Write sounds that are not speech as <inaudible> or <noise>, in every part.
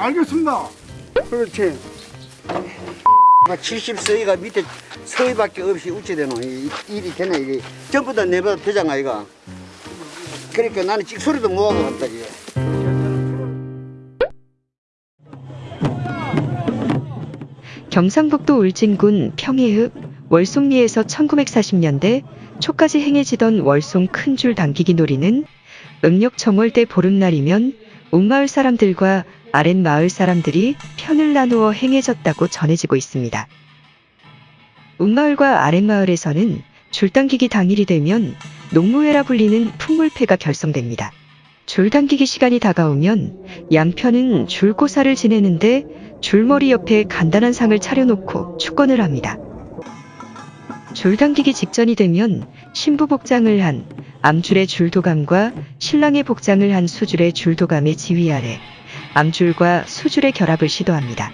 알겠습니다. 그렇지 70서이가 밑에 서이밖에 없이 우체되노 이- 일이 되네 이게 전부 다 내보다 되잖아 이가. 그러니까 나는 찍소리도 못하고 간다 이게. 경상북도 울진군 평해읍 월송리에서 1940년대 초까지 행해지던 월송 큰 줄 당기기 놀이는 음력 정월대 보름날이면 옥마을 사람들과 아랫마을 사람들이 편을 나누어 행해졌다고 전해지고 있습니다. 옥마을과 아랫마을에서는 줄당기기 당일이 되면 농무회라 불리는 풍물패가 결성됩니다. 줄당기기 시간이 다가오면 양편은 줄고사를 지내는데 줄머리 옆에 간단한 상을 차려놓고 축건을 합니다. 줄당기기 직전이 되면 신부 복장을 한 암줄의 줄도감과 신랑의 복장을 한 수줄의 줄도감의 지휘 아래 암줄과 수줄의 결합을 시도합니다.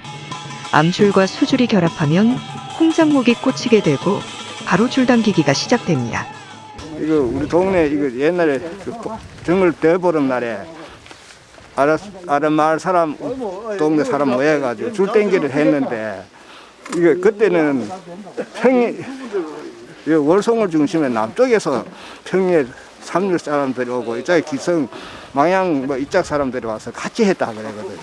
암줄과 수줄이 결합하면 홍장목이 꽂히게 되고 바로 줄당기기가 시작됩니다. 이거 우리 동네 이거 옛날에 그 보- 등을 떼보름 날에 아랫 아랫 마을 사람 동네 사람 모여가지고 줄 땡기를 했는데 이거 그때는 평이 이 월송을 중심에 남쪽에서 평에 삼류 사람들이 오고 이쪽에 기성 망양 뭐 이쪽 사람들이 와서 같이 했다 그러거든요.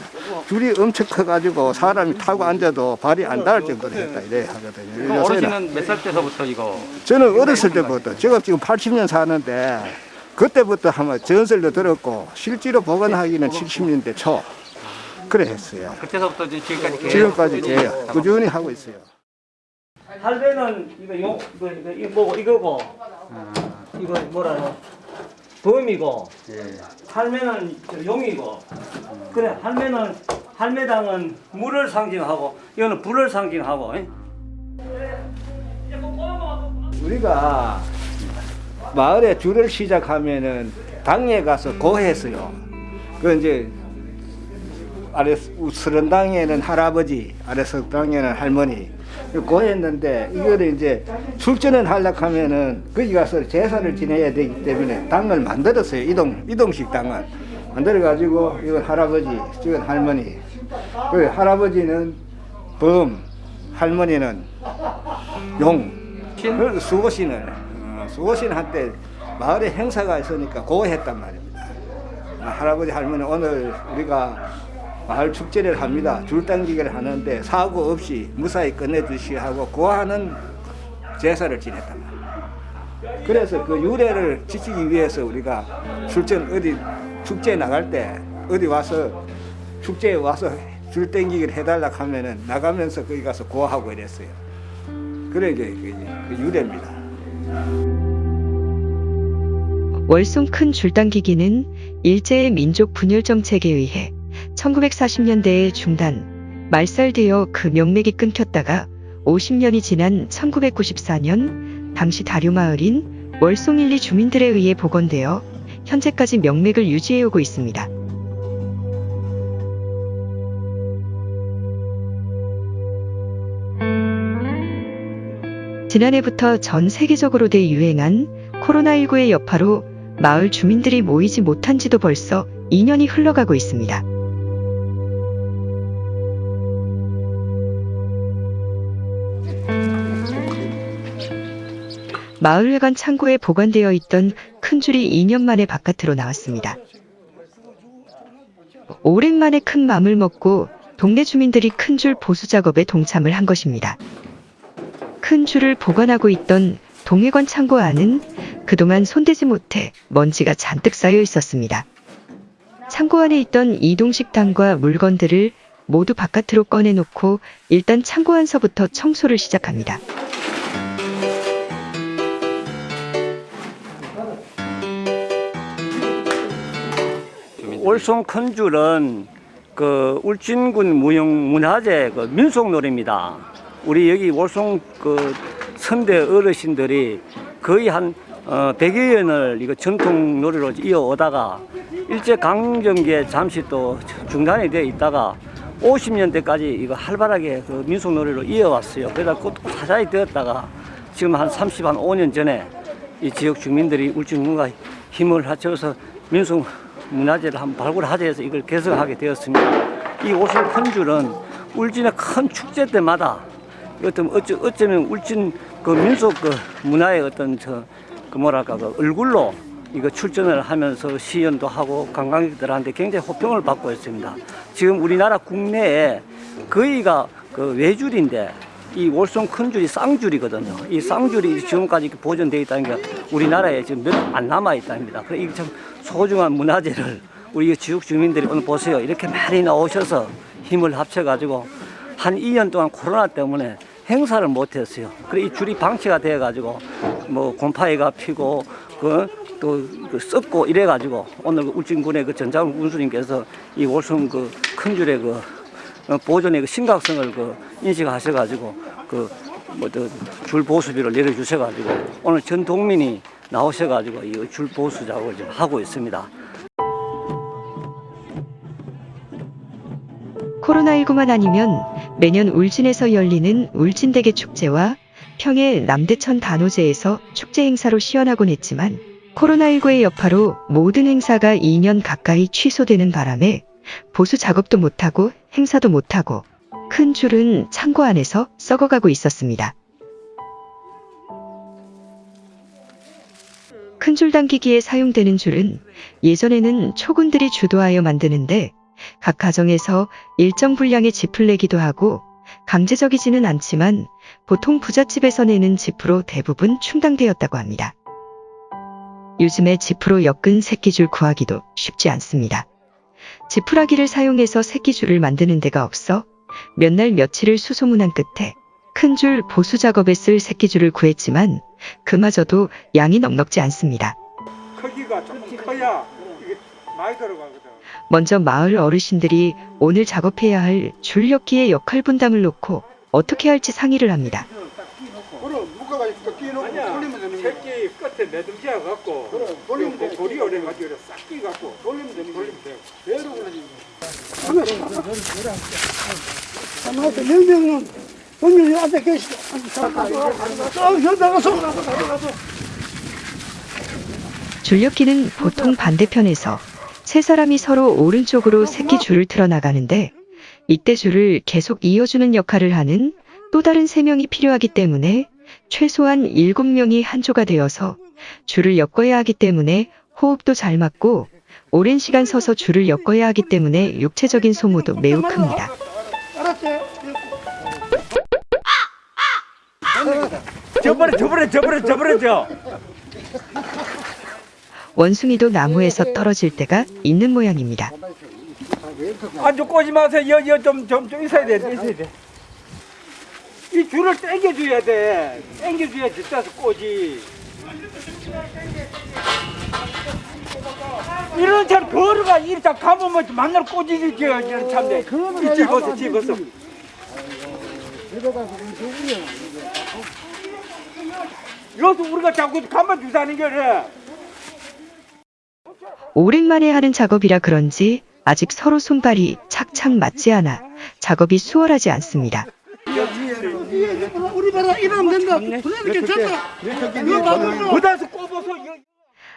줄이 엄청 커가지고 사람이 타고 앉아도 발이 안 닿을 정도로 했다 이래 하거든요. 어르신은 몇 살 때서부터 이거 저는 어렸을 때부터 제가 지금 80년 사는데 그때부터 한번 전설도 들었고 실제로 복원하기는 70년대 초 그래 했어요. 그때서부터 지금까지 계속 지금까지 계요 꾸준히 하고 있어요. 할배는 이거 용 이거 이거 이거 이거고 이거 뭐라노 범이고 할매는 저 용이고 그래 할매는 할매당은 물을 상징하고 이거는 불을 상징하고 예? 우리가 마을에 줄을 시작하면은 당에 가서 고했어요. 그 이제 아래 서른 당에는 할아버지, 아래 석당에는 할머니 고했는데 이거를 이제 출전을 하려고 하면은 거기 가서 제사를 지내야 되기 때문에 당을 만들었어요. 이동 이동식 당을 만들어 가지고 이건 할아버지, 이건 할머니. 그 할아버지는 범, 할머니는 용, 그 수호신을 어, 수호신한테 마을에 행사가 있으니까 고했단 말입니다. 아, 할아버지 할머니 오늘 우리가 마을 축제를 합니다. 줄당기기를 하는데 사고 없이 무사히 끝내주시 하고 고하는 제사를 지냈단 말이에요. 그래서 그 유래를 지키기 위해서 우리가 출전 어디 축제에 나갈 때 어디 와서 축제에 와서 줄 땡기기를 해달라고 하면은 나가면서 거기 가서 고하고 이랬어요. 그래 이게 그, 그 유래입니다. 월송 큰 줄당기기는 일제의 민족 분열 정책에 의해 1940년대에 중단, 말살되어 그 명맥이 끊겼다가 50년이 지난 1994년 당시 다류마을인 월송 1, 2 주민들에 의해 복원되어 현재까지 명맥을 유지해오고 있습니다. 지난해부터 전 세계적으로 대유행한 코로나19의 여파로 마을 주민들이 모이지 못한 지도 벌써 2년이 흘러가고 있습니다. 마을회관 창고에 보관되어 있던 큰 줄이 2년 만에 바깥으로 나왔습니다. 오랜만에 큰 맘을 먹고 동네 주민들이 큰 줄 보수 작업에 동참을 한 것입니다. 큰 줄을 보관하고 있던 동해관 창고 안은 그동안 손대지 못해 먼지가 잔뜩 쌓여 있었습니다. 창고 안에 있던 이동식당과 물건들을 모두 바깥으로 꺼내놓고 일단 창고 안서부터 청소를 시작합니다. 월송 큰 줄은 그 울진군 무형 문화재 그 민속 놀이입니다. 우리 여기 월송 그 선대 어르신들이 거의 한 어, 100여 년을 이거 전통 놀이로 이어오다가 일제 강점기에 잠시 또 중단이 되어 있다가 50년대까지 이거 활발하게 그 민속 놀이로 이어왔어요. 그러다 또 사자이 되었다가 지금 한 30, 한 5년 전에 이 지역 주민들이 울진군과 힘을 합쳐서 민속 문화재를 한번 발굴하자 해서 이걸 개설하게 되었습니다. 이 오신 큰 줄은 울진의 큰 축제 때마다 어쩌, 어쩌면 울진 그 민속 그 문화의 어떤 저 그 뭐랄까 그 얼굴로 이거 출전을 하면서 시연도 하고 관광객들한테 굉장히 호평을 받고 있습니다. 지금 우리나라 국내에 거의가 그 외줄인데 이 월송 큰 줄이 쌍줄이거든요. 이 쌍줄이 지금까지 보존되어 있다는 게 우리나라에 지금 몇 안 남아 있답니다. 그래 이게 참 소중한 문화재를 우리 지역 주민들이 오늘 보세요. 이렇게 많이 나오셔서 힘을 합쳐가지고 한 2년 동안 코로나 때문에 행사를 못했어요. 그래 이 줄이 방치가 돼가지고 뭐 곰팡이가 피고 그또 그 썩고 이래가지고 오늘 그 울진군의 그 전장훈 군수님께서 이 월성 그 큰 줄의 그 어, 보존의 그 심각성을 그 인식하셔가지고 그그 뭐줄 보수비를 내려주셔가지고 오늘 전 동민이 나오셔가지고 이 줄 보수 작업을 지금 하고 있습니다. 코로나19만 아니면 매년 울진에서 열리는 울진대게 축제와 평해 남대천 단오제에서 축제 행사로 시연하곤 했지만 코로나19의 여파로 모든 행사가 2년 가까이 취소되는 바람에 보수 작업도 못하고 행사도 못하고 큰 줄은 창고 안에서 썩어가고 있었습니다. 큰 줄 당기기에 사용되는 줄은 예전에는 초군들이 주도하여 만드는데 각 가정에서 일정 분량의 짚을 내기도 하고 강제적이지는 않지만 보통 부잣집에서 내는 짚으로 대부분 충당되었다고 합니다. 요즘에 짚으로 엮은 새끼줄 구하기도 쉽지 않습니다. 지푸라기를 사용해서 새끼줄을 만드는 데가 없어 몇 날 며칠을 수소문한 끝에 큰 줄 보수 작업에 쓸 새끼줄을 구했지만 그마저도 양이 넉넉지 않습니다. 크기가 조금 커야 이게 많이 들어가거든. 먼저 마을 어르신들이 오늘 작업해야 할 줄엮기의 역할 분담을 놓고 어떻게 할지 상의를 합니다. 그럼 묶어가지고 또 끼놓고 돌리면 되는 거야. 새끼 끝에 매듭지어 갖고 돌리면 돼. 고리 오래 가지고 싹 끼 갖고 돌리면 되는 거야. 돌리면 돼. 배로 굴러지는 명명은 계시다. 아, 저 나가서. 줄엮기는 보통 반대편에서 세 사람이 서로 오른쪽으로 새끼 줄을 틀어 나가는데 이때 줄을 계속 이어주는 역할을 하는 또 다른 세 명이 필요하기 때문에 최소한 일곱 명이 한 조가 되어서 줄을 엮어야 하기 때문에 호흡도 잘 맞고 오랜 시간 서서 줄을 엮어야 하기 때문에 육체적인 소모도 매우 큽니다. 저번에 저번에 저번에 저번에 저. 원숭이도 나무에서 떨어질 때가 있는 모양입니다. 안쪽 꼬지 마세요. 여여좀좀 좀 있어야 돼. 있어야 돼. 이 줄을 당겨줘야 돼. 당겨줘야 뒷다서 꼬지. 이런 차 걸어가 이렇게 가보면 만날 꼬지지 저 이런 참네. 이 집어서 집어서. 여기서 우리가 자꾸 가만 두자는 게래. 오랜만에 하는 작업이라 그런지 아직 서로 손발이 착착 맞지 않아 작업이 수월하지 않습니다. 우리 봐라 이러면 된다. 그러니까 괜찮다. 그다서 꼽아서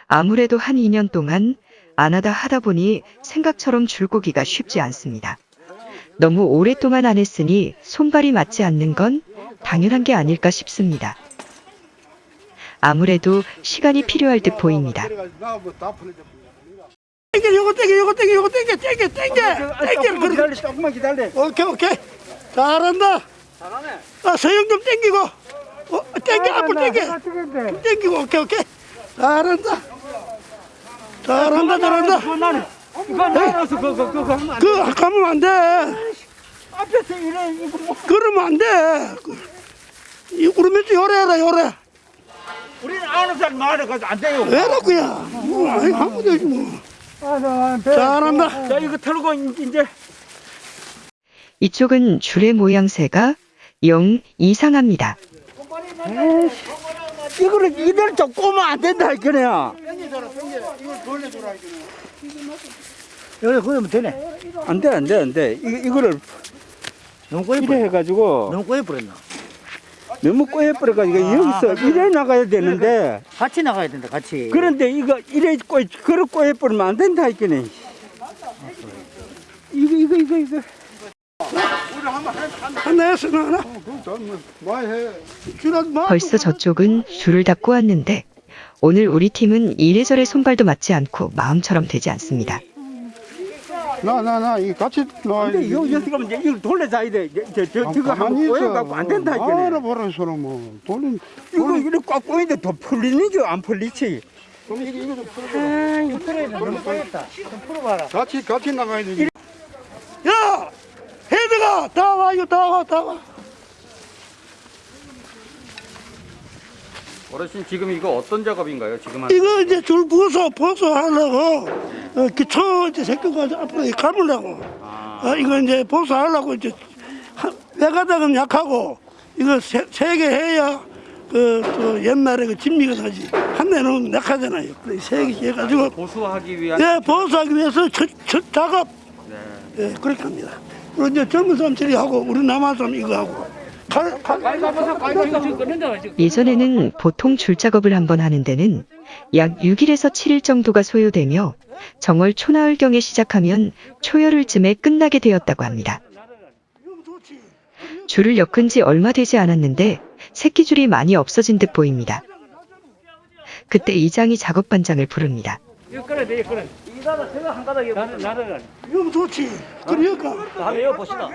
아무래도 한 2년 동안 안 하다 하다 보니 생각처럼 줄고기가 쉽지 않습니다. 너무 오랫동안 안 했으니 손발이 맞지 않는 건 당연한 게 아닐까 싶습니다. 아무래도 시간이 필요할 듯 보입니다. 땡겨 요거 땡겨 요거 땡겨 요거 땡겨 땡겨 땡겨 땡겨. 기다려 조금만 기다려. 오케이 오케이. 잘한다. 잘하네. 아 서영 좀 땡기고. 어 땡겨 앞으로 땡겨. 땡기고 오케이 오케이. 잘한다 잘한다 잘한다. 나눠서 그거 그거 하면 안 돼. 그 가면 안돼. 앞에서 이래 이거 뭐. 그러면 안돼. 이 우르면서 요래라 요래. 우리는 아는 사람 말해가지고 안 돼요. 왜라고야 뭐 아니 하면 되지 뭐. 잘한다. 자, 이거 털고 이제. 이쪽은 줄의 모양새가 영 이상합니다. 이거를 이대로 좀 꼬면 안 된다 할거 네요. 여기 그러면 되네. 안 돼, 안 돼, 안 돼. 이, 이거를 너무 꼬여 이래 해가지고 너무 꼬여 버렸나? 너무 꼬여 버려가지고 여기서 이래 나가야 되는데 같이 나가야 된다 같이 그런데 이거 이래 꼬 그래 꼬여 버리면 안 된다 이거네. 이거 이거 이거 이거. 벌써 저쪽은 줄을 다 꼬았는데 오늘 우리 팀은 이래저래 손발도 맞지 않고 마음처럼 되지 않습니다. 나 나 나 이 같이 나 근데 요 여기 가면 이제 이걸 돌려줘야 돼. 저, 저, 저거 한번 꼬여갖고 안 된다 이거네. 알아 보라 소리 뭐 돌린 이거 이렇게 꽉 꼬이는데 더 풀리는 게안 풀리지. 같이 같이 나가야 되지. 야! 헤드가! 다 와 이거 다 와 다 와 어르신 지금 이거 어떤 작업인가요? 지금 한 이거 이제 줄 부서 보수 하려고 어, 기초 이제 새끼가 앞으로 이 감으려고. 어, 이거 이제 보수 하려고 이제 한- 외가닥은 약하고 이거 세개 해야 그, 그 옛날에 그 진미가 나지 한 대는 약하잖아요. 세개 해가지고 보수하기 위한 예 보수하기 위해서 첫, 첫 작업. 예 그렇게 합니다. 그리고 이제 젊은 사람들이 하고 우리 남한 사람 이거 하고 예전에는 보통 줄 작업을 한번 하는 데는 약 6일에서 7일 정도가 소요되며 정월 초나흘경에 시작하면 초여흘쯤에 끝나게 되었다고 합니다. 줄을 엮은 지 얼마 되지 않았는데 새끼줄이 많이 없어진 듯 보입니다. 그때 이장이 작업 반장을 부릅니다. 이거 이거. 이가다 제가 한 가닥 나는 나는 이거 좋지 그러니까 한번 이거 봅시다.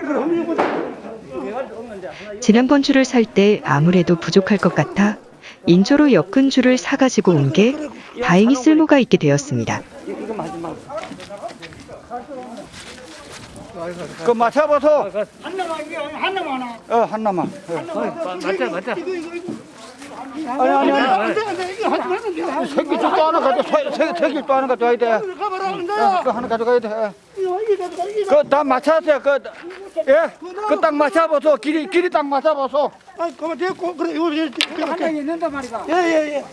지난번 줄을 살 때 아무래도 부족할 것 같아 인조로 엮은 줄을 사가지고 온 게 다행히 쓸모가 있게 되었습니다. 이거 마지막. 그 맞춰봐서. 하나만 이게 하나만 하나 어 하나만. 맞자, 맞자. 아니 아니 아니. 이거 새끼 줄도 하나 가져. 새- 새끼 줄도 하나 가져와야 돼. 그 하나 가져가야 돼. 이거 이거 가져가 이거 그다 맞춰서 그 예. 그딱 맞춰봐서 길이 길이 딱 맞춰봐서. 아 그만 됐고 그래 이거 이렇게 이렇게 있는단 말이다 예예예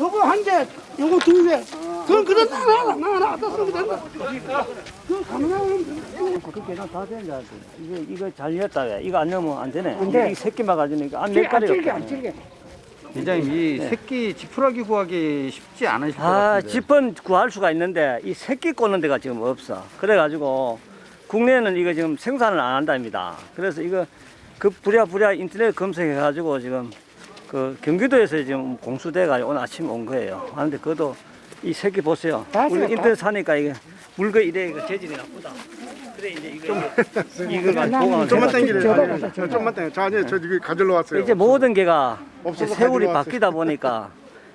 요거 한 개 요거 두 개 그건 그래 나 하나 나 하나 갖다 쓰면 된다 그거 가능하면 그렇게 다 된다. 이거 이거 잘 냈다. 이거 안 넣으면 안 되네. 이게 이 새끼만 가지니까 안낼 거리 없다. 이장님 이 새끼 지푸라기 구하기 쉽지 않으실 것 아, 같은데. 집은 구할 수가 있는데 이 새끼 꽂는 데가 지금 없어. 그래가지고 국내에는 이거 지금 생산을 안 한답니다. 그래서 이거 그 부랴부랴 인터넷 검색해 가지고 지금 그 경기도에서 지금 공수대가 오늘 아침 온 거예요. 하는데 그것도 이 새끼 보세요. 우리 인터넷 사니까 이게 물건 이래 이거 재질이 나쁘다. 그래 이제 이거 <laughs> 이거 좀만 당기래. 저 좀만 당겨. 저 아니 저 지금 가지러 왔어요. 이제 모든 게가 이제 세월이 바뀌다 보니까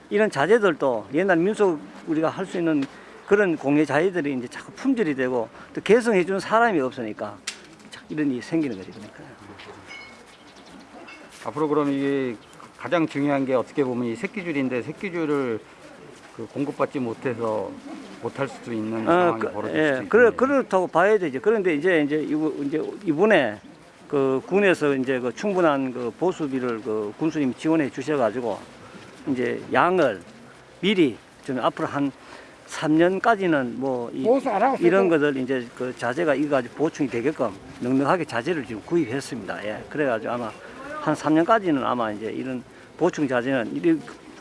이런 자재들도 옛날 민속 우리가 할 수 있는 그런 공예 자재들이 이제 자꾸 품절이 되고 또 개성해 주는 사람이 없으니까 이런 일이 생기는 거지 그러니까. 앞으로 그럼 이게 가장 중요한 게 어떻게 보면 이 새끼줄인데 새끼줄을 그 공급받지 못해서 못할 수도 있는 어, 상황이 그, 벌어질 예, 수도 그래, 있겠네요. 그렇다고 봐야 되죠. 그런데 이제 이제 이제 이번에 그 군에서 이제 그 충분한 그 보수비를 그 군수님 지원해 주셔가지고 이제 양을 미리 좀 앞으로 한 3년까지는 뭐 이, 이런 것들 이제 그 자재가 이거 가지고 보충이 되게끔 넉넉하게 자재를 지금 구입했습니다. 예, 그래가지고 아마 한 3년까지는 아마 이제 이런 보충 자재는 이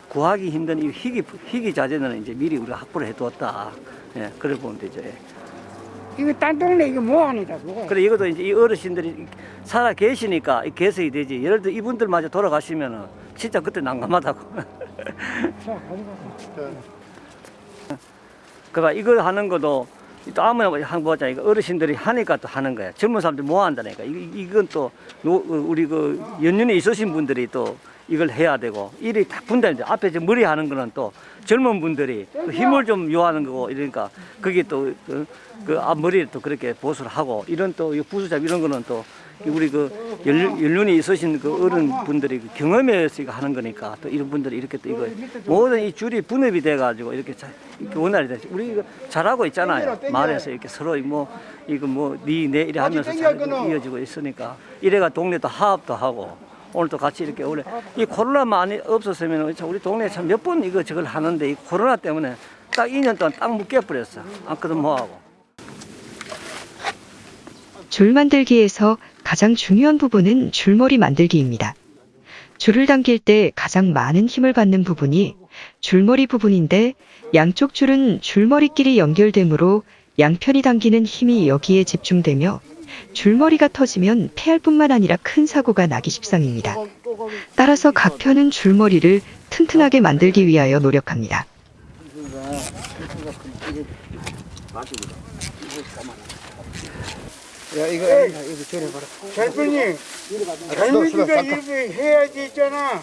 구하기 힘든 이 희귀 희귀 자재는 이제 미리 우리가 확보를 해두었다. 예, 그래 보면 되죠. 예. 이거 딴 동네 이거 뭐 아니다 그거 그래 이것도 이제 이 어르신들이 살아 계시니까 이 개석이 되지. 예를 들어 이분들마저 돌아가시면은 진짜 그때 난감하다고. 그러니까 이걸 하는 것도 또 아무나 한 보자 이거 어르신들이 하니까 또 하는 거야. 젊은 사람들 뭐 한다니까. 이- 이건 또 우리 그 연륜에 있으신 분들이 또 이걸 해야 되고 일이 딱 분담돼. 앞에 저 머리 하는 거는 또 젊은 분들이 그 힘을 좀 요하는 거고 이러니까 그게 또그 앞머리를 또 그렇게 보수를 하고 이런 또 부수잡 이런 거는 또 우리 그 연륜, 연륜이 있으신 그 어른 분들이 그 경험에 의해서 이거 하는 거니까 또 이런 분들이 이렇게 또 이거 모든 이 줄이 분업이 돼가지고 이렇게 자, 이렇게 원활히 돼. 우리 이거 잘하고 있잖아요. 말에서 이렇게 서로 뭐 이거 뭐니내 이래 하면서 잘 이어지고 있으니까 이래가 동네도 화합도 하고 오늘 또 같이 이렇게 원래 이 코로나만 없었으면 참 우리 동네 참몇 번 이거 저걸 하는데 이 코로나 때문에 딱 2년 동안 딱 묶여 버렸어. 아무것도 뭐 하고. 줄 만들기에서 가장 중요한 부분은 줄머리 만들기입니다. 줄을 당길 때 가장 많은 힘을 받는 부분이 줄머리 부분인데 양쪽 줄은 줄머리끼리 연결되므로 양편이 당기는 힘이 여기에 집중되며 줄머리가 터지면 폐할 뿐만 아니라 큰 사고가 나기 십상입니다. 따라서 각 편은 줄머리를 튼튼하게 만들기 위하여 노력합니다. 야 이거 이거 이거 저래 봐라. 대표님, 젊은이가 이렇게 해야지 있잖아.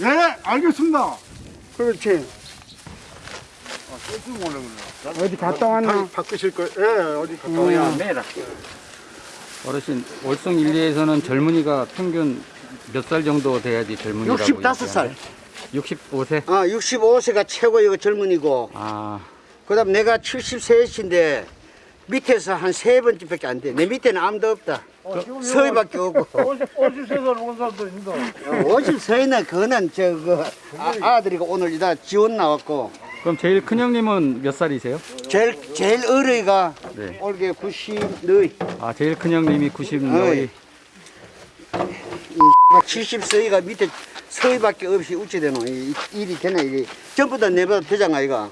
예, 알겠습니다. 그렇지. 어디 갔다 왔나? 다 바꾸실 거예요? 예, 어디 갔다 와요? 어르신 월성 1, 2에서는 젊은이가 평균 몇 살 정도 돼야지 젊은이라고 65살. 65세? 아 65세가 최고 이거 젊은이고 아 그 다음 내가 73인데 밑에서 한 세 번째 밖에 안 돼. 내 밑에는 아무도 없다. 서희밖에 없고. <laughs> 50세살 온 사람도 있는데. 50서희는 그거는 저그 아들이가 오늘 이다 지원 나왔고 그럼 제일 큰 형님은 몇 살이세요? 제일 제일 어리가 네. 올게 90 너희 아 제일 큰 형님이 90 너희 70서희가 밑에 서희밖에 없이 이 일이 되네 이게 전부 다 내보다 되잖아 이가.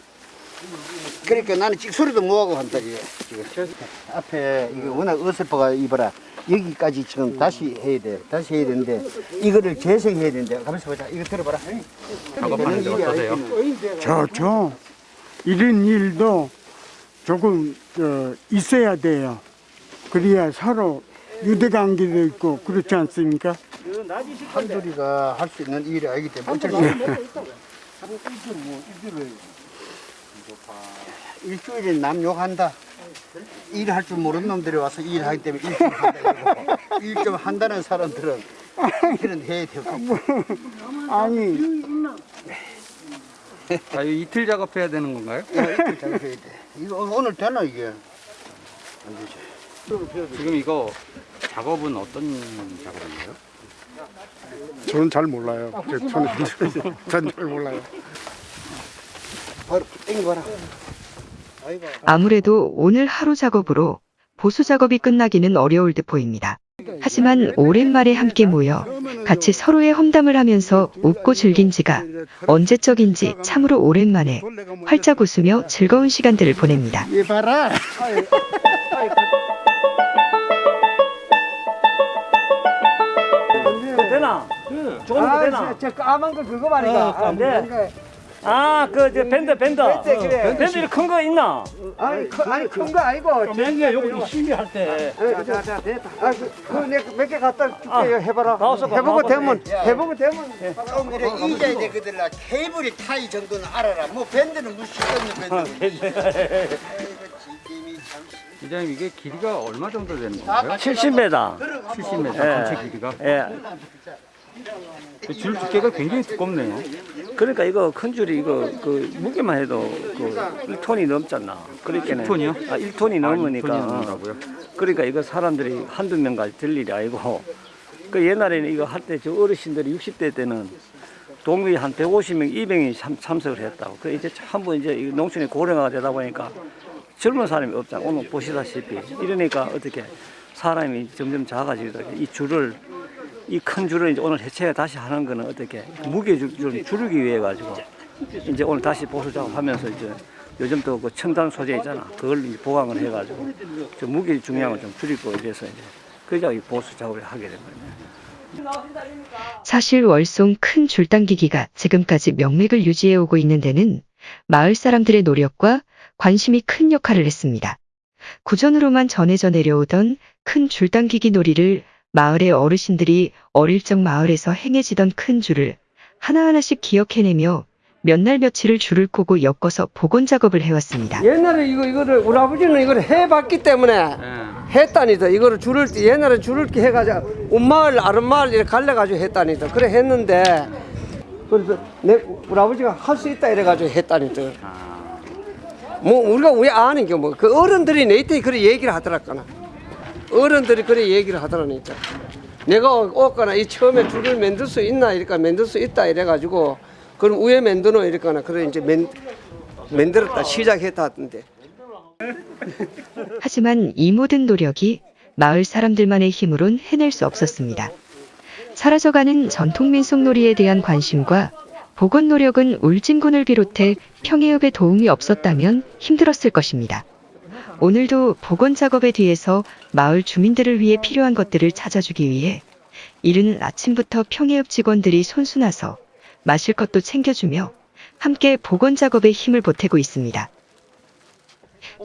그러니까 나는 찍소리도 못하고 한다 이게 지금. 앞에 이게 워낙 어설퍼가 이봐라 여기까지 지금 다시 해야 돼 다시 해야 되는데 이거를 재생해야 되는데 가만있어 보자 이거 들어봐라 작업하는데 어떠세요? 저, 저, 이런 일도 조금 저, 있어야 돼요. 그래야 서로 유대관계도 있고 그렇지 않습니까? 한둘이가 할 수 있는 일이 아니기 때문에 어쩔 수 없어 일주일에 남 욕한다 일할 줄 모르는 놈들이 와서 일하기 때문에 일 좀 한다 일 좀 한다는 사람들은 일은 해야 되고 아니, 아, 이틀 작업해야 되는 건가요? 이렇게 작업해야 돼 이거 오늘 되나 이게 안 되지 지금 이거 작업은 어떤 작업인가요? 저는 잘 몰라요. 저- 저는 전잘 몰라요. 바로 땡겨봐라 아무래도 오늘 하루 작업으로 보수 작업이 끝나기는 어려울 듯 보입니다. 하지만 오랜만에 함께 모여 같이 서로의 험담을 하면서 웃고 즐긴 지가 언제적인지 참으로 오랜만에 활짝 웃으며 즐거운 시간들을 보냅니다. 되나? 조금 더 되나? 저 까만 거 그거 말이야. 안 돼. 아, 그, 저, 밴드, 밴드. 그래. 밴드 이렇게 큰거 있나? 아니 큰 아니 큰 거 아니고. 맨날 여기 심의할 때. 자자 됐다. 아, 그몇개 갖다 줄게 아, 해봐라. 나와서 봐, 해보고. 되면 해보고 되면. 좀 이래 이자야 되거들라 케이블이 타이 정도는 알아라 뭐 밴드는 무시 없는 밴드 이장님 이게 길이가 얼마 정도 되는 건가요? 70m. 70m 예. 전체 길이가? 예. 줄 두께가 굉장히 두껍네요. 그러니까 이거 큰 줄이 이거 그 무게만 해도 그 1톤이 넘잖아. 그러니까는 1톤이요? 아, 1톤이 넘으니까. 톤이 넘는다고요? 그러니까 이거 사람들이 한두 명까지 들 일이 아니고 그 옛날에는 이거 할 때 저 어르신들이 60대 때는 동물이 한 150명, 200명이 참, 참석을 했다고. 그 이제 한번 이제 이 농촌이 고령화가 되다 보니까 젊은 사람이 없잖아. 오늘 보시다시피 이러니까 어떻게 사람이 점점 작아지다. 이 줄을 이 큰 줄을 이제 오늘 해체해 다시 하는 거는 어떻게 무게 줄- 좀 줄이기 위해 가지고 이제 오늘 다시 보수 작업하면서 이제 요즘 또 그 첨단 소재 있잖아. 그걸 이제 보강을 해 가지고 저 무게 중량을 좀 줄이고 이래서 이제 이 보수 작업을 하게 된 거예요. 사실 월송 큰 줄당기기가 지금까지 명맥을 유지해 오고 있는 데는 마을 사람들의 노력과 관심이 큰 역할을 했습니다. 구전으로만 전해져 내려오던 큰 줄당기기 놀이를 마을의 어르신들이 어릴 적 마을에서 행해지던 큰 줄을 하나하나씩 기억해내며 몇 날 며칠을 줄을 꼬고 엮어서 복원 작업을 해왔습니다. 옛날에 이거 이거를 우리 아버지는 이걸 해봤기 때문에 예. 했다니다. 이거를 줄을 옛날에 줄을 이렇게 해가지고 온 마을 아랫마을 이렇게 갈려가지고 했다니다. 그래 했는데 그래서 내 우리 아버지가 할 수 있다 이래가지고 했다니다. 뭐 우리가 왜 아는 게 뭐 그 어른들이 내때 그래 얘기를 하더라거나 어른들이 그래 얘기를 하더라니까 내가 오거나 이 처음에 줄을 만들 수 있나 이러니까 만들 수 있다 이래가지고 그럼 위에 만드노 이러거나 그래 이제 만 만들었다 시작했다 하던데. <laughs> 하지만 이 모든 노력이 마을 사람들만의 힘으론 해낼 수 없었습니다. 사라져가는 전통 민속놀이에 대한 관심과 복원 노력은 울진군을 비롯해 평해읍에 도움이 없었다면 힘들었을 것입니다. 오늘도 복원 작업에 뒤에서 마을 주민들을 위해 필요한 것들을 찾아주기 위해 이른 아침부터 평해읍 직원들이 손수나서 마실 것도 챙겨주며 함께 복원 작업에 힘을 보태고 있습니다.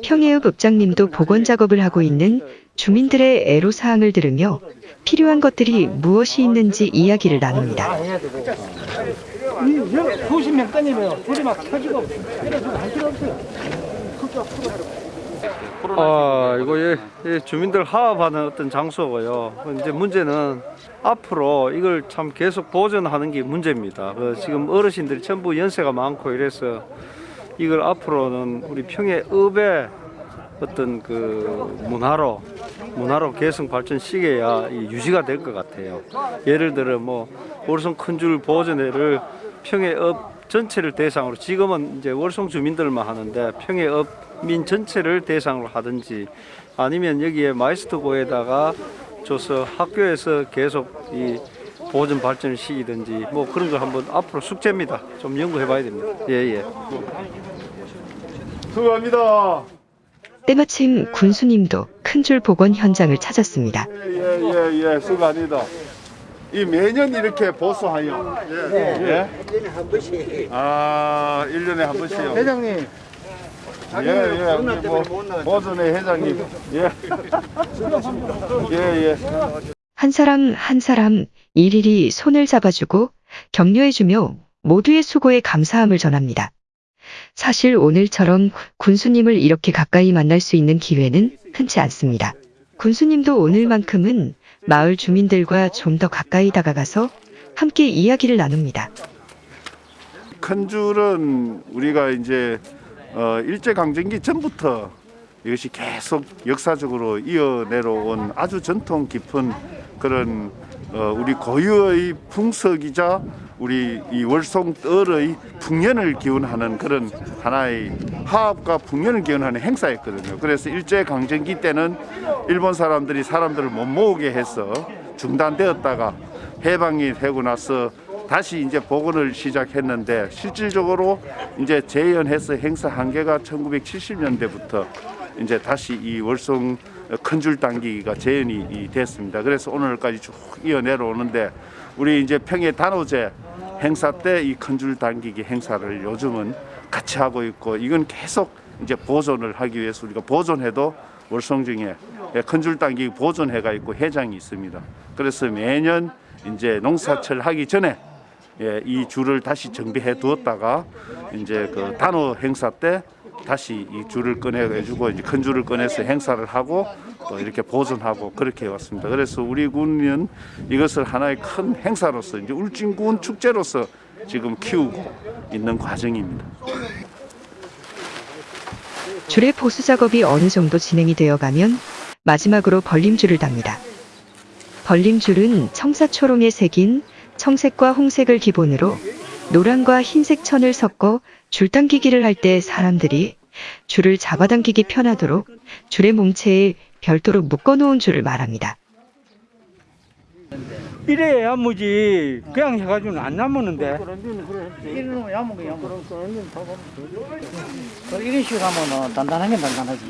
평해읍 읍장님도 복원 작업을 하고 있는 주민들의 애로사항을 들으며 필요한 것들이 무엇이 있는지 이야기를 나눕니다. 명 꺼내면 불이 막 켜지고 이래서 할 필요 없어요. 아, 이거 예, 예, 주민들 화합하는 어떤 장소고요. 이제 문제는 앞으로 이걸 참 계속 보존하는 게 문제입니다. 그 지금 어르신들이 전부 연세가 많고 이래서 이걸 앞으로는 우리 평해읍의 어떤 그 문화로 문화로 계승 발전시켜야 이 유지가 될 것 같아요. 예를 들어 뭐 월성 큰 줄 보존회를 평해읍 전체를 대상으로 지금은 이제 월성 주민들만 하는데 평해읍 민 전체를 대상으로 하든지 아니면 여기에 마이스터고에다가 줘서 학교에서 계속 이 보존 발전을 시키든지 뭐 그런 걸 한번 앞으로 숙제입니다. 좀 연구해 봐야 됩니다. 예, 예. 수고합니다. 때마침 군수님도 큰 줄 복원 현장을 찾았습니다. 예 예 예 수고합니다. 이 매년 이렇게 보수하여 예. 일년에 한 번씩. 아 1년에 한 번씩요. 회장님, 예예 뭐 보존의 회장님 예. 예 예. <laughs> 한 사람 한 사람 일일이 손을 잡아주고 격려해주며 모두의 수고에 감사함을 전합니다. 사실 오늘처럼 군수님을 이렇게 가까이 만날 수 있는 기회는 흔치 않습니다. 군수님도 오늘만큼은 마을 주민들과 좀 더 가까이 다가가서 함께 이야기를 나눕니다. 큰 줄은 우리가 이제 어, 일제 강점기 전부터 이것이 계속 역사적으로 이어내려온 아주 전통 깊은 그런 어, 우리 고유의 풍속이자 우리 이 월송뜰의 풍년을 기원하는 그런 하나의 화합과 풍년을 기원하는 행사였거든요. 그래서 일제 강점기 때는 일본 사람들이 사람들을 못 모으게 해서 중단되었다가 해방이 되고 나서 다시 이제 복원을 시작했는데 실질적으로 이제 재연해서 행사한 게가 1970년대부터 이제 다시 이 월성 큰 줄 당기기가 재연이 이 됐습니다. 그래서 오늘까지 쭉 이어 내려오는데 우리 이제 평해 단오제 행사 때 이 큰 줄 당기기 행사를 요즘은 같이 하고 있고 이건 계속 이제 보존을 하기 위해서 우리가 보존해도 월성중에 큰 줄 당기기 보존회가 있고 회장이 있습니다. 그래서 매년 이제 농사철 하기 전에 예, 이 줄을 다시 정비해 두었다가 이제 그 단오 행사 때 다시 이 줄을 꺼내가지고 이제 큰 줄을 꺼내서 행사를 하고 또 이렇게 보존하고 그렇게 해왔습니다. 그래서 우리 군은 이것을 하나의 큰 행사로서 이제 울진군 축제로서 지금 키우고 있는 과정입니다. 줄의 보수 작업이 어느 정도 진행이 되어 가면 마지막으로 벌림줄을 답니다. 벌림줄은 청사초롱에 새긴 청색과 홍색을 기본으로 노란과 흰색 천을 섞어 줄 당기기를 할 때 사람들이 줄을 잡아당기기 편하도록 줄의 몸체에 별도로 묶어놓은 줄을 말합니다. 이래 야 무지 그냥 해가지고는 안 남았는데. 이러면 야무게 야무. 이런 식으로 하면 단단하게 단단하지.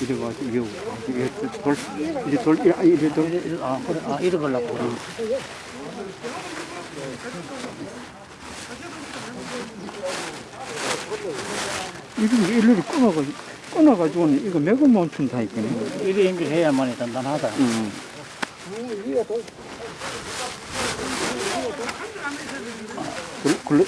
이래 가지고 이거 이게 돌 이제 돌 이래 이래 돌. 이래- 아, 그래, 아, 이래 걸라고. 이거 일일이 끊어가지고 끊어가지고는 이거 매고 춘다 이거네. 이래 연결 해야만이 단단하다. 음. 굴 굴. 이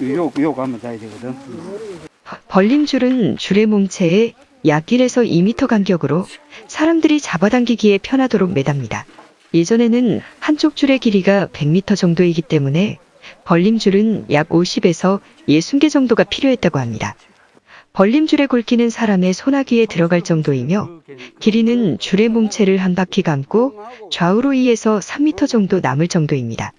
요 요 가면 다 되거든. 벌림줄은 줄의 몸체에 약 1에서 2m 간격으로 사람들이 잡아당기기에 편하도록 매답니다. 예전에는 한쪽 줄의 길이가 100m 정도이기 때문에 벌림줄은 약 50에서 60개 정도가 필요했다고 합니다. 벌림줄에 굵기는 사람의 소나기에 들어갈 정도이며 길이는 줄의 몸체를 한 바퀴 감고 좌우로 2에서 3m 정도 남을 정도입니다.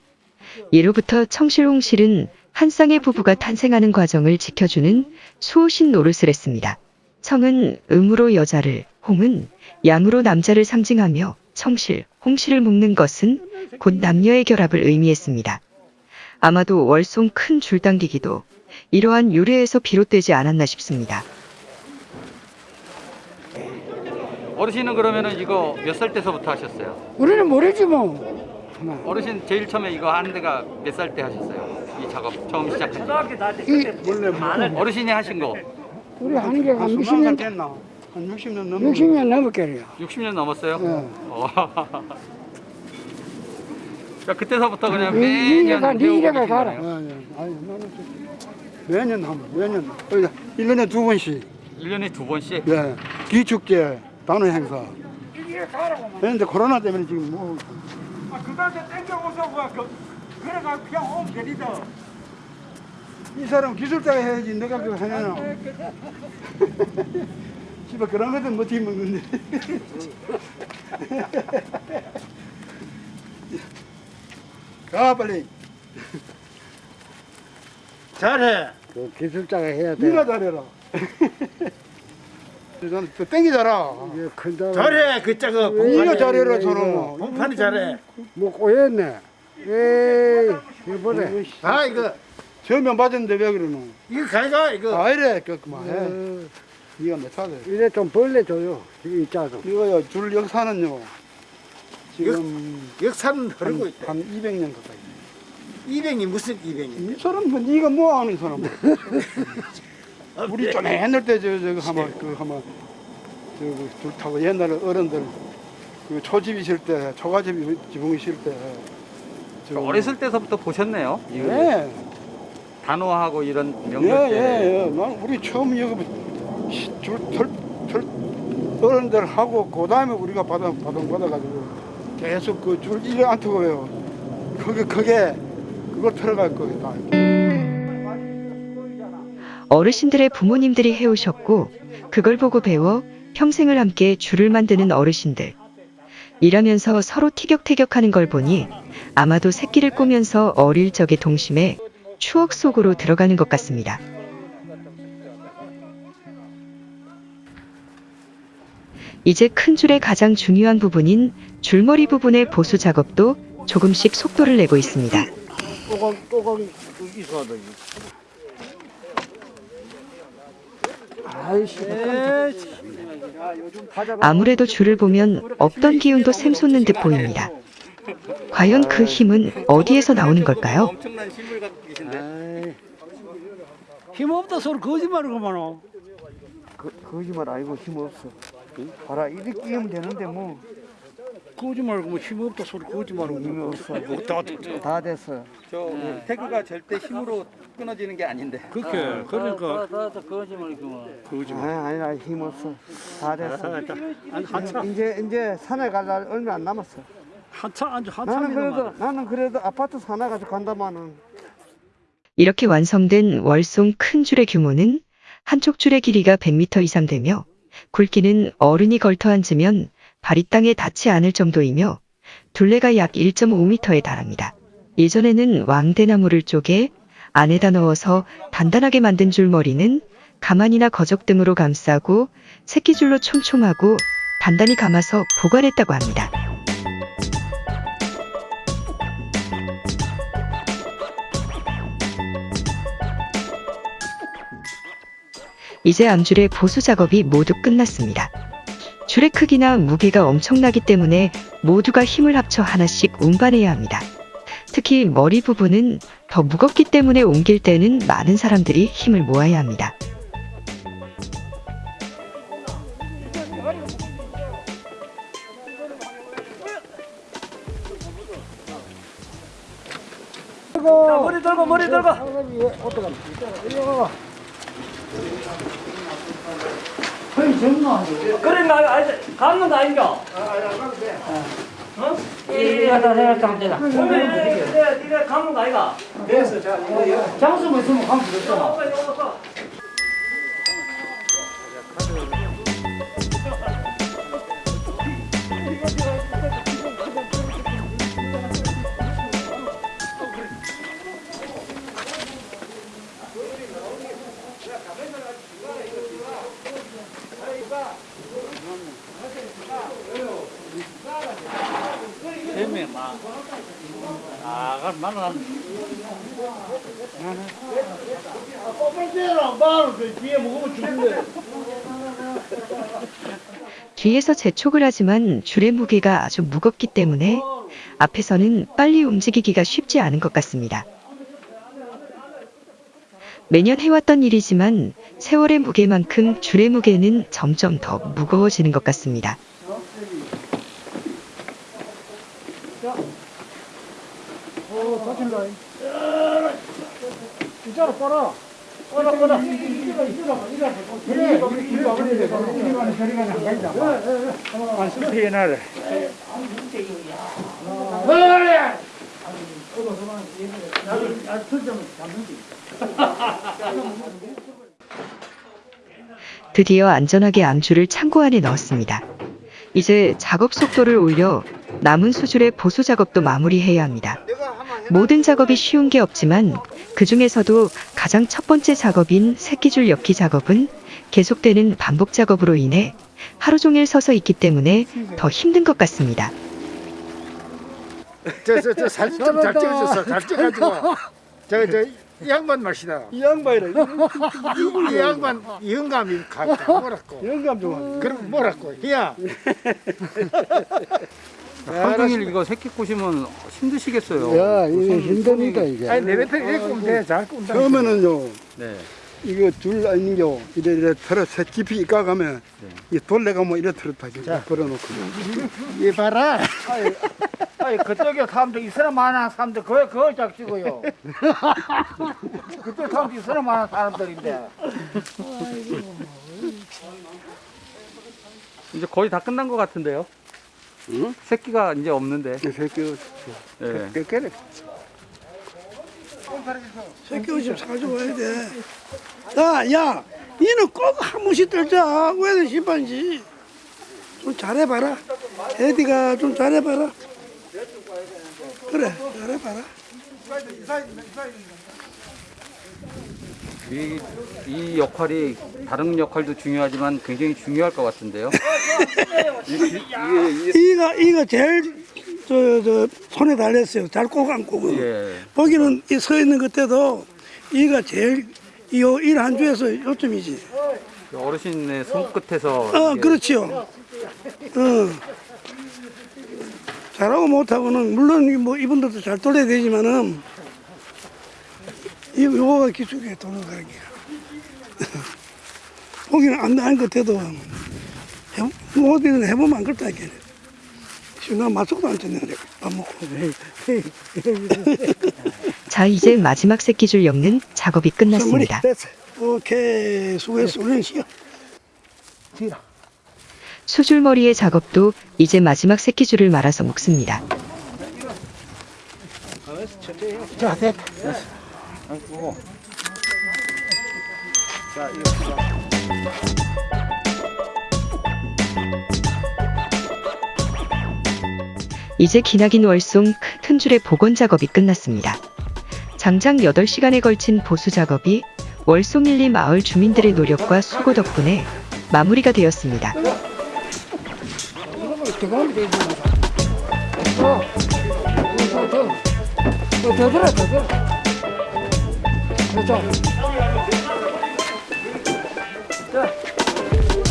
예로부터 청실홍실은 한 쌍의 부부가 탄생하는 과정을 지켜주는 수호신 노릇을 했습니다. 청은 음으로 여자를, 홍은 양으로 남자를 상징하며 청실, 홍실을 묶는 것은 곧 남녀의 결합을 의미했습니다. 아마도 월송 큰 줄당기기도 이러한 유래에서 비롯되지 않았나 싶습니다. 어르신은 그러면은 이거 몇 살 때서부터 하셨어요? 우리는 모르지 뭐. 어르신 제일 처음에 이거 하는 데가 몇 살 때 하셨어요? 이 작업 처음 시작한 이 어르신이 하신 거 우리 하는 게한 60년 됐나? 한 60년 넘은 60년 넘었겠네요. 60년 넘었어요? 네. 어. <laughs> 자, 그때서부터 그냥 네 매년 이래가 네 배우고 이래가 계신 가라. 거네요? 아니, 아니, 나는 매년 하면 매년 그러니까 1년에 두 번씩 1년에 두 번씩? 예, 기축제 단어 행사. 그런데 코로나 때문에 지금 뭐 그다음에 땡겨오서 그 그래가 그냥 오면 되리다. 이 사람 기술자가 해야지 내가 그거 하냐나. 집에 <laughs> 그런 것도 못해 먹는데. <laughs> 가 빨리. 잘해. 그 기술자가 해야 돼. 네가 잘해라. <laughs> 저는 또 땡기잖아. 잘해 그 짝어. 네가 잘해라 저는. 공판이 잘해. 뭐 꼬였네. 에이, 이거 보래. 아 이거 저면 맞았는데 왜 그러노? 이거 가가 이거. 아 이래 그만 해. 네가 몇 살래? 이래 좀 벌려줘요. 이거 있잖아. 이거요 줄 역사는요. 지금 역 사는 한, 흐르고 있다. 한 200년 가까이. 200이 무슨 200이? 이 사람 뭐 네가 뭐 아는 사람? 우리 좀 옛날 때저 저거 하면 그 하면 저줄 타고 옛날에 어른들 그 초집이 있을 때 초가집이 지붕이 있을 때. 저- 어렸을 때서부터 보셨네요. 이 네. 단호하고 이런 예, 명절 때. 예, 예. 난 우리 처음 여기 줄털 털, 어른들 하고 그 다음에 우리가 받아 받아 받아가지고 계속 그줄 이래 안 트고요. 그게 그게 그걸 들어갈 거다. 어르신들의 부모님들이 해오셨고 그걸 보고 배워 평생을 함께 줄을 만드는 어르신들. 일하면서 서로 티격태격하는 걸 보니 아마도 새끼를 꾸면서 어릴 적의 동심에 추억 속으로 들어가는 것 같습니다. 이제 큰 줄의 가장 중요한 부분인 줄머리 부분의 보수 작업도 조금씩 속도를 내고 있습니다. 또각, 또각 있어야 돼. 아이씨, 아무래도 줄을 보면 없던 기운도 샘솟는 듯 보입니다. 과연 그 힘은 어디에서 나오는 걸까요? 계신데. 힘없다 소리 거짓말이구만. 그, 거짓말 아니고 힘 없어. 봐라, 이렇게 끼면 되는데 뭐. 거짓말이고 뭐 힘 없다 소리 거짓말이고 힘이 없어. 다 다 됐어. 저 태그가 절대 힘으로 끊어지는 게 아닌데. 그렇게 그러니까 아, 아니라 힘없어. 다 됐어. 이제, 이제 산에 갈 날 얼마 안 남았어. 한참 아주 나는 그래도, 한참이구만. 나는 그래도 아파트 사나 가지고 간다마는. 이렇게 완성된 월송 큰 줄의 규모는 한쪽 줄의 길이가 100m 이상 되며 굵기는 어른이 걸터 앉으면 발이 땅에 닿지 않을 정도이며 둘레가 약 1.5m에 달합니다. 예전에는 왕대나무를 쪼개 안에다 넣어서 단단하게 만든 줄머리는 가만이나 거적 등으로 감싸고 새끼줄로 촘촘하고 단단히 감아서 보관했다고 합니다. 이제 암줄의 보수 작업이 모두 끝났습니다. 줄의 크기나 무게가 엄청나기 때문에 모두가 힘을 합쳐 하나씩 운반해야 합니다. 특히 머리 부분은 더 무겁기 때문에 옮길 때는 많은 사람들이 힘을 모아야 합니다. 머리 들고 머리 들고. 그래 나 아니 감는 거 아닌가? 어? 이 갖다 내가 좀 되다. 오늘 이래 이래 감는 거 아이가? 장수만 있으면 가면 되잖아. 뒤에서 재촉을 하지만 줄의 무게가 아주 무겁기 때문에 앞에서는 빨리 움직이기가 쉽지 않은 것 같습니다. 매년 해왔던 일이지만 세월의 무게만큼 줄의 무게는 점점 더 무거워지는 것 같습니다. 진짜로 빨아. 빨아, 빨아. 안 실패해 나래. 드디어 안전하게 암줄을 창고 안에 넣었습니다. 이제 작업 속도를 올려 남은 수줄의 보수 작업도 마무리해야 합니다. 모든 작업이 쉬운 게 없지만 그 중에서도 가장 첫 번째 작업인 새끼줄 엮기 작업은 계속되는 반복 작업으로 인해 하루 종일 서서 있기 때문에 더 힘든 것 같습니다. 저 저 저 사진 좀 잘 찍어줬어. 잘 찍어가지고. 저 저 이 양반 맛이다. 이 양반이라 이, 이 양반 영감이 가다 뭐라고. 영감 좀 그럼 뭐라고. 희야. <laughs> 하루 종일 이거 새끼 꼬시면 힘드시겠어요. 야 이게 힘듭니다 이게 아니 내뱉어 이렇게 꾸면 돼. 잘 돼. 처음에는요 네. 이거 줄 아니요 이래 이래 털어 새 깊이 까가면 이 돌레가면 이래 털었다 이렇게 걸어놓고 <laughs> 이 봐라. 아니 그쪽에 사람들 이 사람 많아 사람들 그거 그걸 짝 찍어요. <laughs> 그쪽 사람들 이 사람 많아 사람들인데. 이제 거의 다 끝난 것 같은데요. 응? 새끼가 이제 없는데. 이 새끼 예. 깨깨래 새끼 옷좀 사줘야 돼. 야, 야, 니는 꼭 한 번씩 떨자. 왜 심판이지? 좀 잘해봐라. 에디가 좀 잘해봐라. 그래, 잘해봐라. 이, 이 역할이 다른 역할도 중요하지만 굉장히 중요할 것 같은데요. <laughs> 이가, 이가 제일 저, 저 손에 달렸어요. 잘 꼭 안고. 예. 거기는 이 서 있는 그때도 이가 제일 이일 한 주에서 요점이지. 어르신의 손끝에서 어, 이게 그렇지요. 어. 잘하고 못하고는 물론 이뭐 이분들도 잘 돌려야 되지만은 이 요거가 기술이에요 돌아가기가. 보기는 안 나은 것 같아도 해- 뭐 어디든 해보면 안 그렇다 이게. 지금 나 맛속도 안 쳤네 밥 먹고. <laughs> 자, 이제 마지막 새끼줄 엮는 작업이 끝났습니다. 오케이 수고했어. 우리는 쉬어. 뒤라. 수줄머리의 작업도 이제 마지막 새끼줄을 말아서 묶습니다. 자 됐다. 이제 기나긴 월송 큰 줄의 복원 작업이 끝났습니다. 장장 8시간에 걸친 보수 작업이 월송 1, 2 마을 주민들의 노력과 수고 덕분에 마무리가 되었습니다. 더 들어 더 들어. 그렇죠.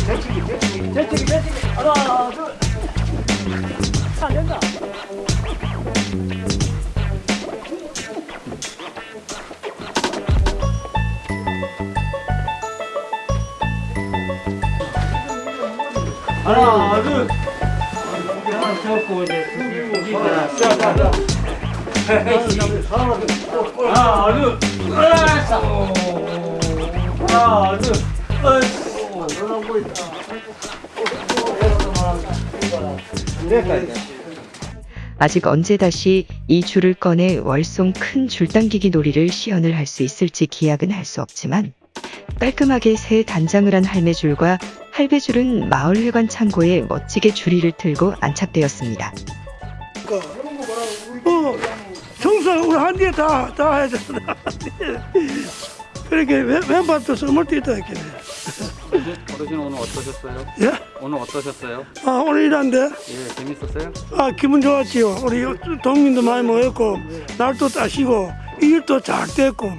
대치기 대치기 대치기 대치기 하나 둘. 안 된다. 하나 둘. 하나 잡고 이제 자, 자, 자. 하나 둘. 하나 둘. 아직 언제 다시 이 줄을 꺼내 월송 큰 줄당기기 놀이를 시연을 할 수 있을지 기약은 할 수 없지만 깔끔하게 새 단장을 한 할매줄과 할배줄은 마을회관 창고에 멋지게 줄이를 틀고 안착되었습니다. 어, 청소 우리 한 뒤에 다, 다 해야 되나. <laughs> 그렇게 왼, 왼발도 때 있다, 이렇게. 어르신 오늘 어떠셨어요? 예? 오늘 어떠셨어요? 아, 오늘 일하는데, 예, 재밌었어요? 아, 기분 좋았지요. 우리 동민도 많이 모였고, 날도 따시고, 일도 잘 됐고,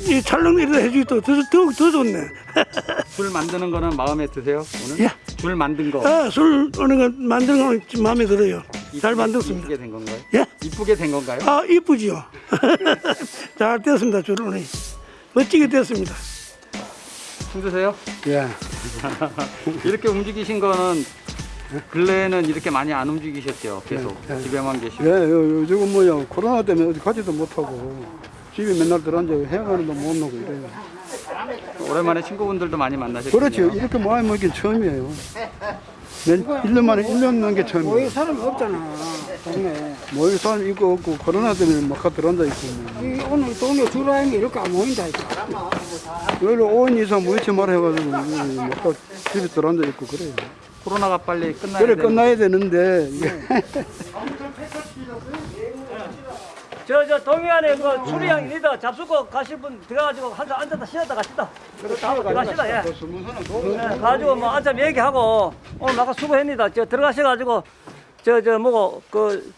이 일도 해주기 또 더, 더, 더 좋네. <laughs> 술 만드는 거는 마음에 드세요? 오늘? 예. 줄 만든 거 아, 술 어느 거 만드는 거좀 마음에 들어요. 잘 만들었습니다. 이쁘게 된 건가요? 예? 이쁘게 된 건가요? 아, 이쁘지요. <laughs> 잘 됐습니다, 줄 오늘. 멋지게 됐습니다. 힘드세요? 예. <laughs> 이렇게 움직이신 거는 근래에는 이렇게 많이 안 움직이셨죠? 계속 집에만 계시고 예, 요, 요즘은 뭐야 코로나 때문에 어디 가지도 못하고 집에 맨날 들어앉아 해가는도 못 나고 이래요. 오랜만에 친구분들도 많이 만나셨죠? 그렇죠. 이렇게 많이 먹긴 처음이에요. 몇, 1년 만에 1년 넘게 처음이에요. 모일 사람이 없잖아, 동네. 모일 사람 있고 없고 코로나 때문에 막 들어앉아 있고 뭐. 이 오늘 동네 주라임이 이렇게 안 모인다니까. 여기로 5인 이상 모이지 말아 해가지고 막 집에 들어앉아 있고 그래요. 코로나가 빨리 끝나야 그래 되는데 끝나야 되는데 이게 저, 저 동해안에 그 수리양 리더 잡수고 가실 분 들어가지고 한잔 앉았다 쉬었다 가시다. 들어가시다, 예. 예, 가지고 뭐 앉아 얘기하고 오늘 아까 수고했니다. 저 들어가셔가지고 저, 저 뭐고 그,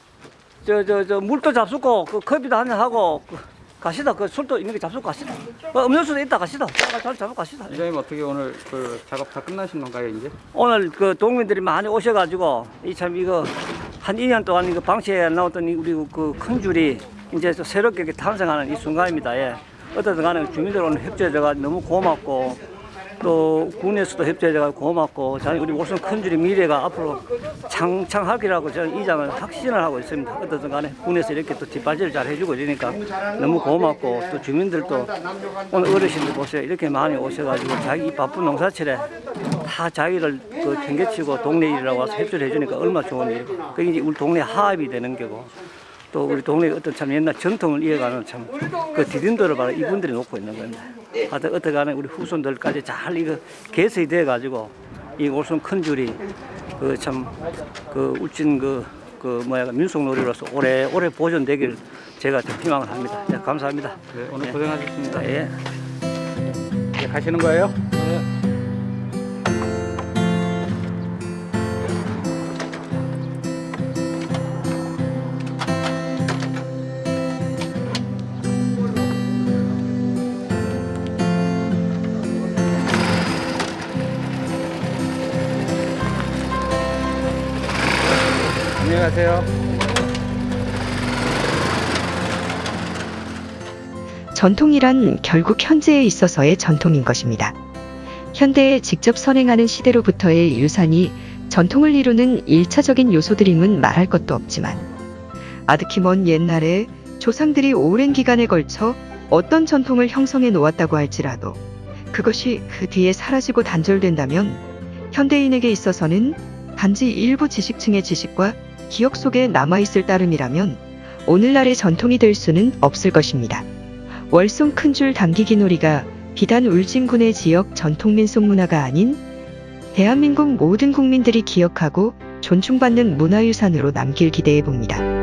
저, 저, 저 물도 잡수고 그 커피도 한잔 하고 그 가시다. 그 술도 있는 게 잡수고 가시다. 그 음료수도 있다 가시다. 잘 잡고 가시다. 이장님 어떻게 오늘 그 작업 다 끝나신 건가요 이제? 오늘 그 동민들이 많이 오셔가지고 이 참 이거 한 2년 동안 이거 방치해 나왔던 이 우리 그 큰 줄이 이제 또 새롭게 탄생하는 이 순간입니다. 예. 어떻든 간에 주민들 오늘 협조해줘가 너무 고맙고 또 군에서도 협조해줘가 고맙고 저는 우리 월성 큰 줄이 미래가 앞으로 창창할 거라고 저는 이장을 확신을 하고 있습니다. 어떻든 간에 군에서 이렇게 또 뒷받침을 잘 해주고 이러니까 너무 고맙고 또 주민들도 오늘 어르신들 보세요. 이렇게 많이 오셔가지고 자기 이 바쁜 농사철에 다 자기를 그 챙겨치고 동네 일이라고 와서 협조를 해주니까 얼마나 좋은 일이고 그게 이제 우리 동네 화합이 되는 거고 또 우리 동네 어떤 참 옛날 전통을 이어가는 참 그 디딤돌을 바로 이분들이 놓고 있는 건데 하여튼 어떻게 간에 우리 후손들까지 잘 이거 개설이 돼 가지고 이 올손 큰 줄이 그참그 울진 그, 그 뭐야 민속놀이로서 오래 오래 보존되길 제가 좀 희망을 합니다. 네, 감사합니다. 네, 오늘 고생하셨습니다. 예. 이제 가시는 거예요? 안녕히 가세요. 전통이란 결국 현재에 있어서의 전통인 것입니다. 현대에 직접 선행하는 시대로부터의 유산이 전통을 이루는 일차적인 요소들임은 말할 것도 없지만 아득히 먼 옛날에 조상들이 오랜 기간에 걸쳐 어떤 전통을 형성해 놓았다고 할지라도 그것이 그 뒤에 사라지고 단절된다면 현대인에게 있어서는 단지 일부 지식층의 지식과 기억 속에 남아있을 따름이라면 오늘날의 전통이 될 수는 없을 것입니다. 월송 큰줄 당기기 놀이가 비단 울진군의 지역 전통 민속 문화가 아닌 대한민국 모든 국민들이 기억하고 존중받는 문화유산으로 남길 기대해 봅니다.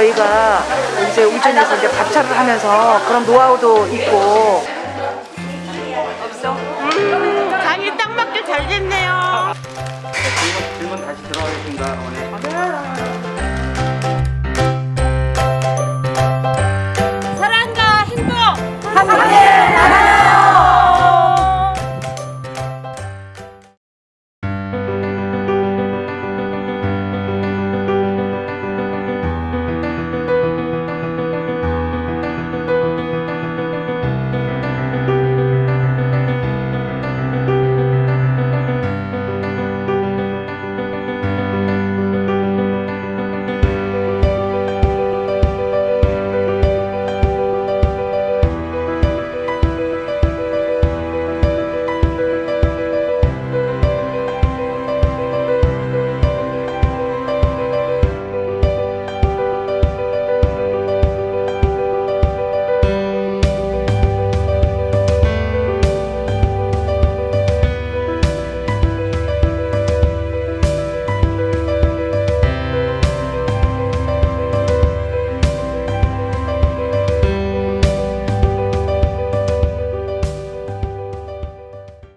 저희가 이제 울진에서 이제 밥차를 하면서 그런 노하우도 있고 간이 딱 맞게 잘 됐네요. 질문, 질문 다시 들어가겠습니다. 어머니.